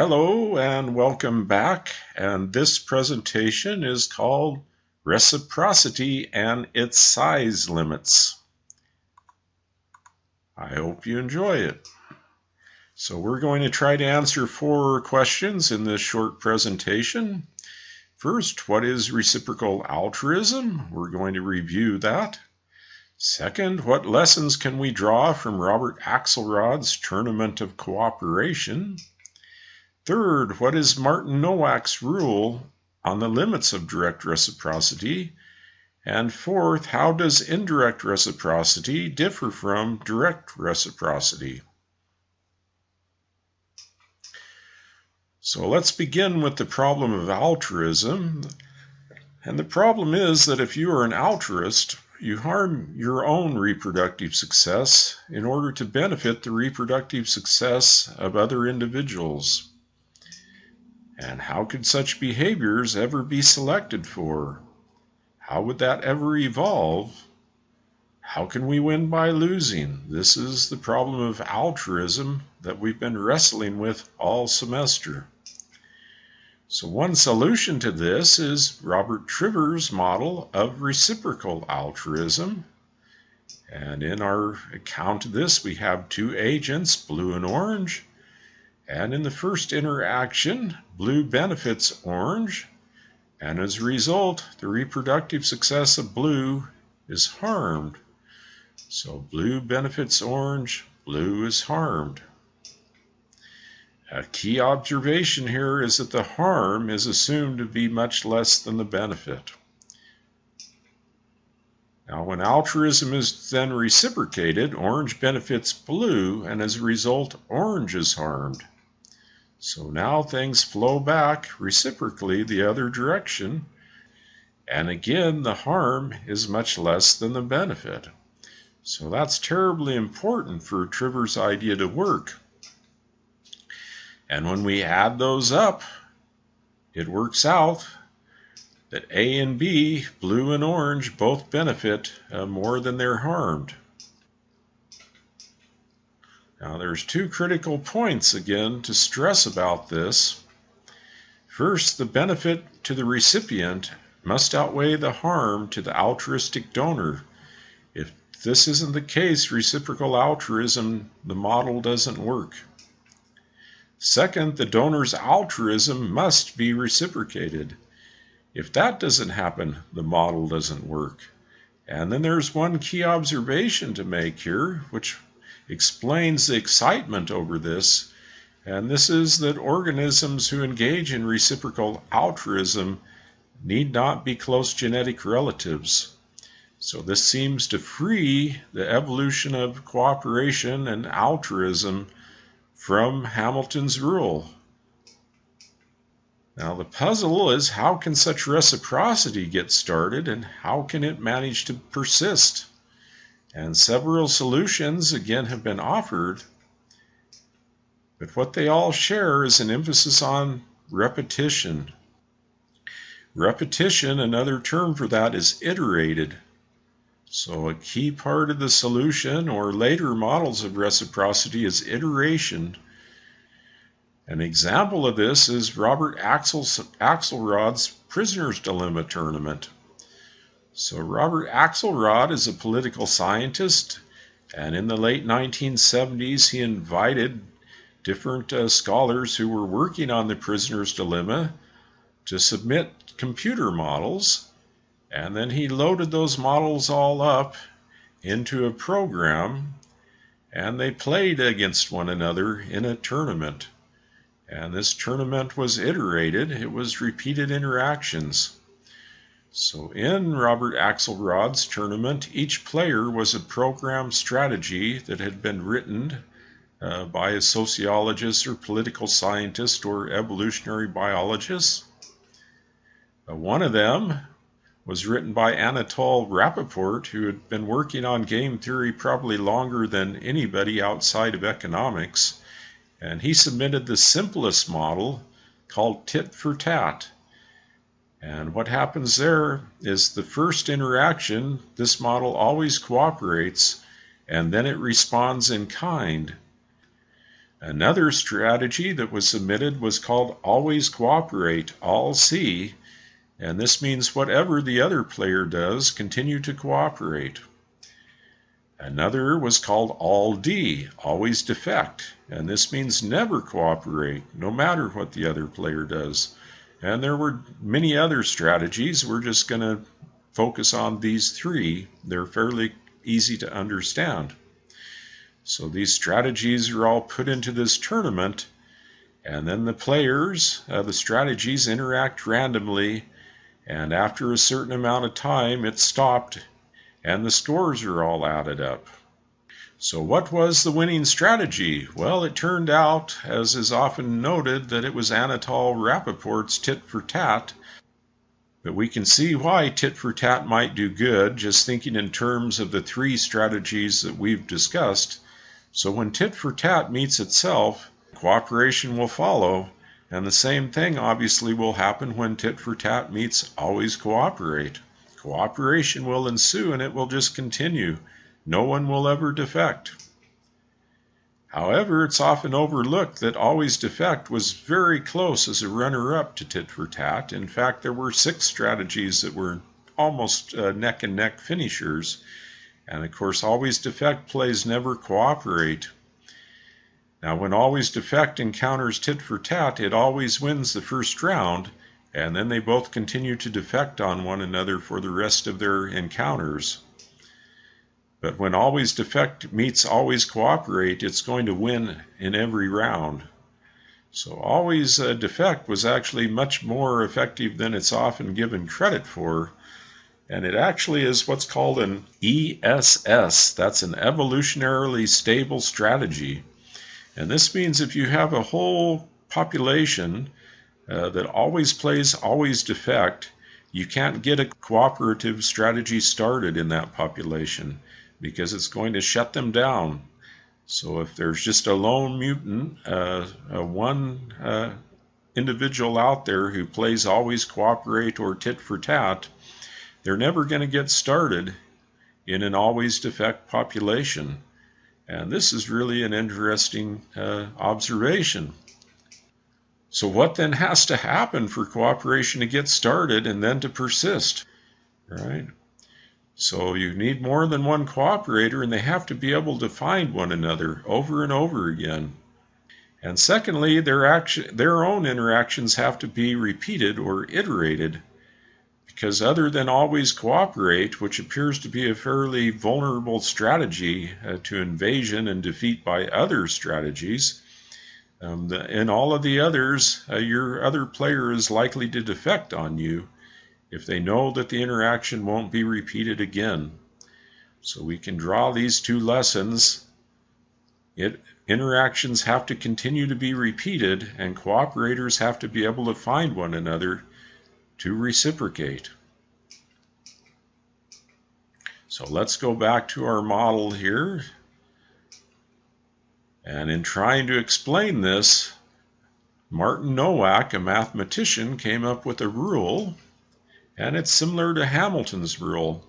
Hello and welcome back. And this presentation is called Reciprocity and its Size Limits. I hope you enjoy it. So we're going to try to answer four questions in this short presentation. First, what is reciprocal altruism? We're going to review that. Second, what lessons can we draw from Robert Axelrod's Tournament of Cooperation? Third, what is Martin Nowak's rule on the limits of direct reciprocity? And fourth, how does indirect reciprocity differ from direct reciprocity? So let's begin with the problem of altruism. And the problem is that if you are an altruist, you harm your own reproductive success in order to benefit the reproductive success of other individuals. And how could such behaviors ever be selected for? How would that ever evolve? How can we win by losing? This is the problem of altruism that we've been wrestling with all semester. So one solution to this is Robert Trivers' model of reciprocal altruism. And in our account of this, we have two agents, blue and orange, and in the first interaction, blue benefits orange, and as a result, the reproductive success of blue is harmed. So blue benefits orange, blue is harmed. A key observation here is that the harm is assumed to be much less than the benefit. Now, when altruism is then reciprocated, orange benefits blue, and as a result, orange is harmed. So now things flow back reciprocally the other direction. And again, the harm is much less than the benefit. So that's terribly important for Trivers' idea to work. And when we add those up, it works out that A and B, blue and orange, both benefit uh, more than they're harmed. Now there's two critical points again to stress about this. First, the benefit to the recipient must outweigh the harm to the altruistic donor. If this isn't the case, reciprocal altruism, the model doesn't work. Second, the donor's altruism must be reciprocated. If that doesn't happen, the model doesn't work. And then there's one key observation to make here, which explains the excitement over this, and this is that organisms who engage in reciprocal altruism need not be close genetic relatives. So this seems to free the evolution of cooperation and altruism from Hamilton's rule. Now the puzzle is how can such reciprocity get started and how can it manage to persist? And several solutions, again, have been offered, but what they all share is an emphasis on repetition. Repetition, another term for that, is iterated. So, a key part of the solution or later models of reciprocity is iteration. An example of this is Robert Axelrod's Prisoner's Dilemma tournament. So Robert Axelrod is a political scientist, and in the late 1970s he invited different uh, scholars who were working on the prisoner's dilemma to submit computer models, and then he loaded those models all up into a program, and they played against one another in a tournament. And this tournament was iterated, it was repeated interactions. So in Robert Axelrod's tournament, each player was a program strategy that had been written uh, by a sociologist or political scientist or evolutionary biologist. Uh, one of them was written by Anatol Rapoport, who had been working on game theory probably longer than anybody outside of economics. And he submitted the simplest model called tit for tat. And what happens there is the first interaction, this model always cooperates, and then it responds in kind. Another strategy that was submitted was called Always Cooperate, All C, and this means whatever the other player does, continue to cooperate. Another was called All D, Always Defect, and this means never cooperate, no matter what the other player does. And there were many other strategies. We're just going to focus on these three. They're fairly easy to understand. So these strategies are all put into this tournament, and then the players, uh, the strategies interact randomly, and after a certain amount of time, it's stopped, and the scores are all added up. So, what was the winning strategy? Well, it turned out, as is often noted, that it was Anatol Rapoport's tit for tat. But we can see why tit for tat might do good, just thinking in terms of the three strategies that we've discussed. So when tit for tat meets itself, cooperation will follow, and the same thing obviously will happen when tit for tat meets always cooperate. Cooperation will ensue and it will just continue. No one will ever defect. However, it's often overlooked that Always Defect was very close as a runner up to Tit for Tat. In fact, there were six strategies that were almost uh, neck and neck finishers. And of course, always defect plays never cooperate. Now, when always defect encounters tit for tat, it always wins the first round, and then they both continue to defect on one another for the rest of their encounters. But when always defect meets always cooperate, it's going to win in every round. So always uh, defect was actually much more effective than it's often given credit for and it actually is what's called an ESS. That's an evolutionarily stable strategy. And this means if you have a whole population uh, that always plays always defect, you can't get a cooperative strategy started in that population because it's going to shut them down. So if there's just a lone mutant, uh, one uh, individual out there who plays always cooperate or tit for tat, they're never going to get started in an always defect population. And this is really an interesting uh, observation. So, what then has to happen for cooperation to get started and then to persist? Right? So, you need more than one cooperator, and they have to be able to find one another over and over again. And secondly, their, action, their own interactions have to be repeated or iterated because other than always cooperate, which appears to be a fairly vulnerable strategy uh, to invasion and defeat by other strategies, um, the, in all of the others, uh, your other player is likely to defect on you if they know that the interaction won't be repeated again. So we can draw these two lessons. It, interactions have to continue to be repeated, and cooperators have to be able to find one another to reciprocate. So let's go back to our model here. And in trying to explain this, Martin Nowak, a mathematician, came up with a rule, and it's similar to Hamilton's rule.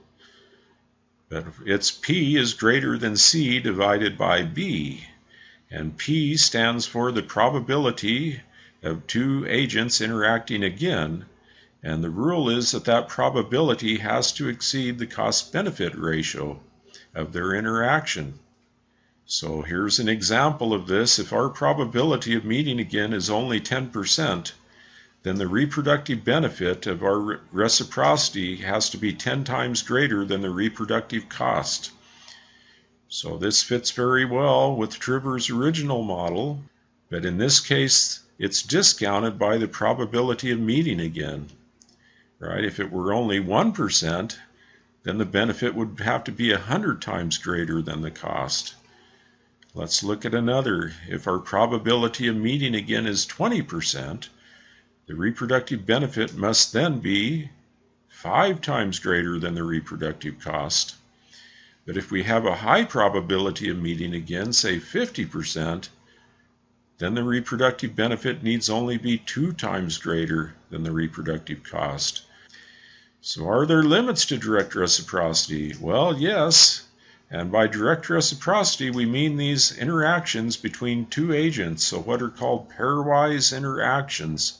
But it's P is greater than C divided by B. And P stands for the probability of two agents interacting again and the rule is that that probability has to exceed the cost benefit ratio of their interaction. So here's an example of this. If our probability of meeting again is only 10%, then the reproductive benefit of our reciprocity has to be 10 times greater than the reproductive cost. So this fits very well with Trivers' original model, but in this case, it's discounted by the probability of meeting again right? If it were only 1%, then the benefit would have to be 100 times greater than the cost. Let's look at another. If our probability of meeting again is 20%, the reproductive benefit must then be five times greater than the reproductive cost. But if we have a high probability of meeting again, say 50%, then the reproductive benefit needs only be two times greater than the reproductive cost. So, are there limits to direct reciprocity? Well, yes. And by direct reciprocity, we mean these interactions between two agents, so what are called pairwise interactions.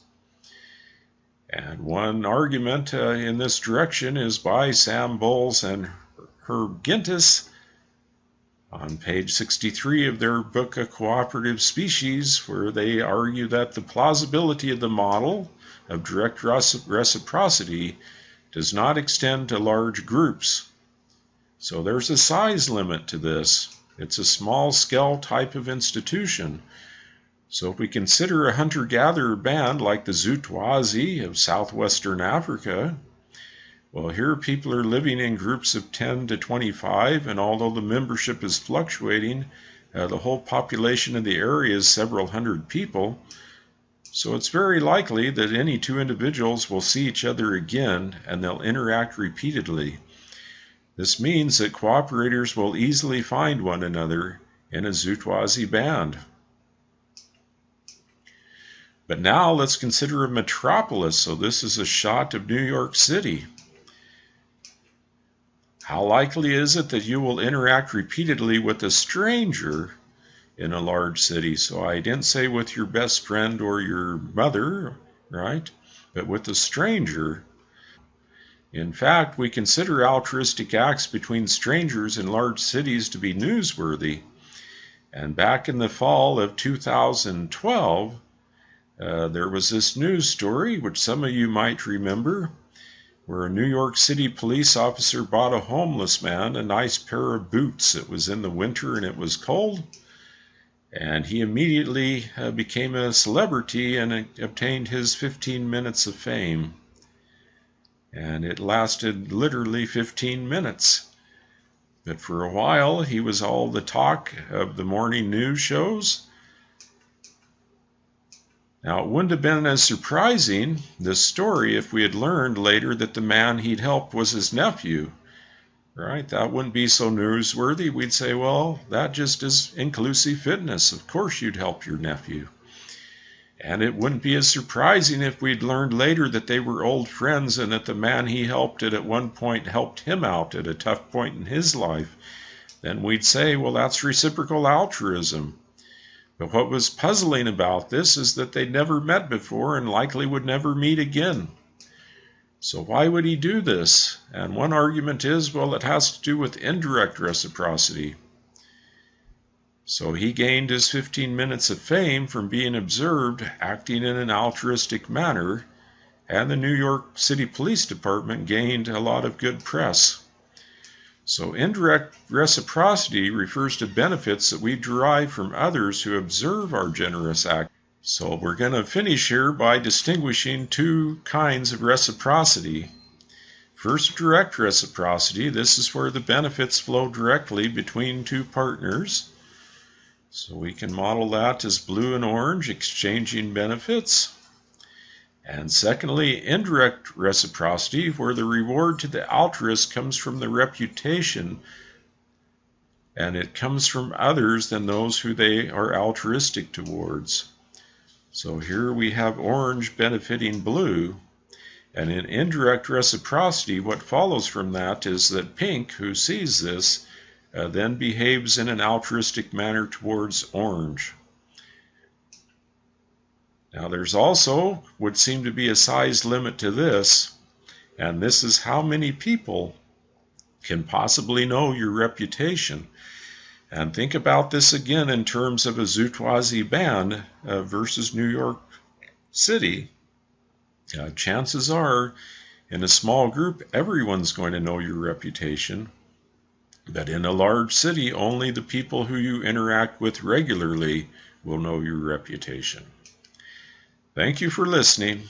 And one argument uh, in this direction is by Sam Bowles and Herb Gintis on page 63 of their book, A Cooperative Species, where they argue that the plausibility of the model of direct reciprocity does not extend to large groups. So there's a size limit to this. It's a small scale type of institution so if we consider a hunter-gatherer band like the Zutwazi of southwestern Africa, well, here people are living in groups of 10 to 25, and although the membership is fluctuating, uh, the whole population of the area is several hundred people. So it's very likely that any two individuals will see each other again and they'll interact repeatedly. This means that cooperators will easily find one another in a Zutwazi band. But now let's consider a metropolis. So this is a shot of New York City. How likely is it that you will interact repeatedly with a stranger in a large city? So I didn't say with your best friend or your mother, right? But with a stranger. In fact, we consider altruistic acts between strangers in large cities to be newsworthy. And back in the fall of 2012, uh, there was this news story, which some of you might remember, where a New York City police officer bought a homeless man a nice pair of boots. It was in the winter and it was cold. And he immediately uh, became a celebrity and uh, obtained his 15 minutes of fame. And it lasted literally 15 minutes. But for a while, he was all the talk of the morning news shows now, it wouldn't have been as surprising, this story, if we had learned later that the man he'd helped was his nephew. Right? That wouldn't be so newsworthy. We'd say, well, that just is inclusive fitness. Of course, you'd help your nephew. And it wouldn't be as surprising if we'd learned later that they were old friends and that the man he helped had at one point helped him out at a tough point in his life. Then we'd say, well, that's reciprocal altruism. But what was puzzling about this is that they'd never met before and likely would never meet again. So why would he do this? And one argument is, well, it has to do with indirect reciprocity. So he gained his 15 minutes of fame from being observed acting in an altruistic manner, and the New York City Police Department gained a lot of good press. So indirect reciprocity refers to benefits that we derive from others who observe our generous act. So we're going to finish here by distinguishing two kinds of reciprocity. First, direct reciprocity. This is where the benefits flow directly between two partners. So we can model that as blue and orange exchanging benefits. And secondly, indirect reciprocity, where the reward to the altruist comes from the reputation and it comes from others than those who they are altruistic towards. So here we have orange benefiting blue. And in indirect reciprocity, what follows from that is that pink, who sees this, uh, then behaves in an altruistic manner towards orange. Now there's also would seem to be a size limit to this, and this is how many people can possibly know your reputation. And think about this again in terms of a Zutwazi band uh, versus New York City. Uh, chances are, in a small group, everyone's going to know your reputation. But in a large city, only the people who you interact with regularly will know your reputation. Thank you for listening.